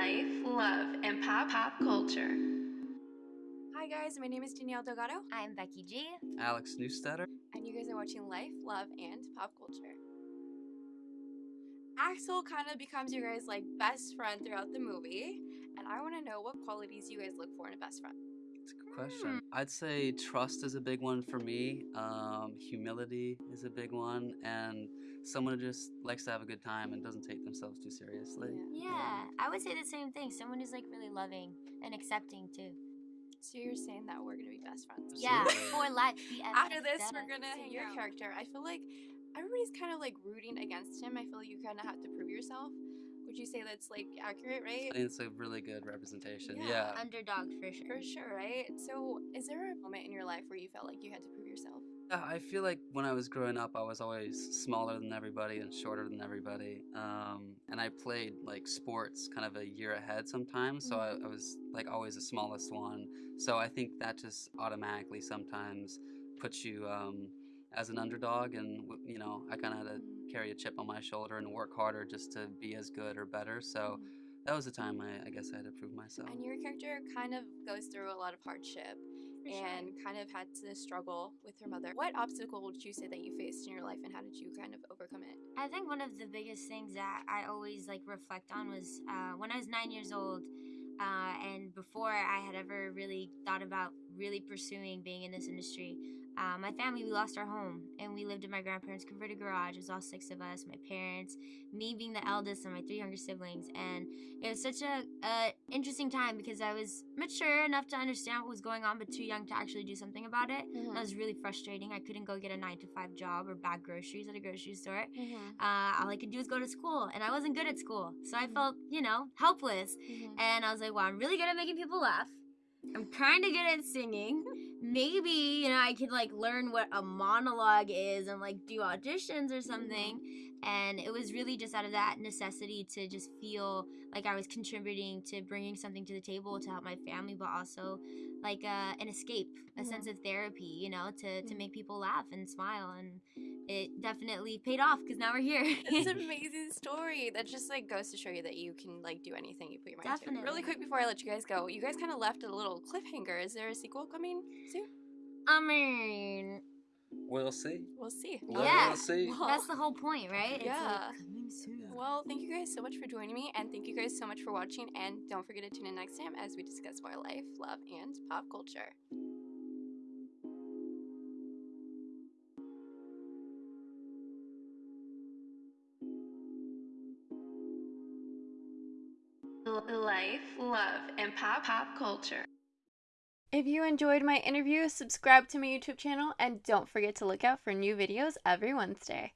life, love, and pop pop culture. Hi guys, my name is Danielle Delgado, I'm Becky G. Alex Neustaedter. and you guys are watching Life, Love, and Pop Culture. Axel kind of becomes your guys' like best friend throughout the movie, and I want to know what qualities you guys look for in a best friend. It's a good question. I'd say trust is a big one for me. Um, humility is a big one, and someone who just likes to have a good time and doesn't take themselves too seriously. Yeah, I would say the same thing. Someone who's like really loving and accepting too. So you're saying that we're gonna be best friends? Yeah, for life. After this, we're gonna So hang your yeah. character. I feel like everybody's kind of like rooting against him. I feel like you kind of have to prove yourself. Would you say that's like accurate, right? I think it's a really good representation. Yeah. Yeah. Underdog for sure. For sure, right? So, is there a moment in your life where you felt like you had to prove yourself? Yeah, I feel like when I was growing up, I was always smaller than everybody and shorter than everybody. Um, and I played like sports kind of a year ahead sometimes, so I, I was like always the smallest one. So I think that just automatically sometimes puts you um, as an underdog, and you know, I kind of had to carry a chip on my shoulder and work harder just to be as good or better. So that was the time I, I guess I had to prove myself. And your character kind of goes through a lot of hardship For sure. and kind of had to struggle with her mother. What obstacle would you say that you faced in your life and how did you kind of overcome it? I think one of the biggest things that I always like reflect on was uh, when I was nine years old, uh, and before I had ever really thought about really pursuing being in this industry. Uh, my family, we lost our home, and we lived in my grandparents' converted garage. It was all six of us, my parents, me being the eldest, and my three younger siblings. And it was such a, a interesting time because I was mature enough to understand what was going on, but too young to actually do something about it. That was really frustrating. I couldn't go get a nine to five job or bag groceries at a grocery store uh, all I could do was go to school, and I wasn't good at school. So I Mhm. felt, you know, helpless. And I was like, well, I'm really good at making people laugh. I'm kind of good at singing. Maybe, you know, I could like learn what a monologue is and like do auditions or something. And it was really just out of that necessity to just feel like I was contributing to bringing something to the table to help my family, but also like uh, an escape, a Mhm. sense of therapy, you know, to, to make people laugh and smile. And it definitely paid off because now we're here. It's an amazing story that just like goes to show you that you can like do anything you put your mind to. Definitely. Really quick before I let you guys go, you guys kind of left a little cliffhanger. Is there a sequel coming soon? I mean, We'll see. We'll see. We'll, Yeah. we'll see. Well, that's the whole point, right? It's Yeah. like coming soon. Well, thank you guys so much for joining me, and thank you guys so much for watching. And don't forget to tune in next time as we discuss more life, love, and pop culture. Life, love, and pop pop culture. If you enjoyed my interview, subscribe to my YouTube channel and don't forget to look out for new videos every Wednesday.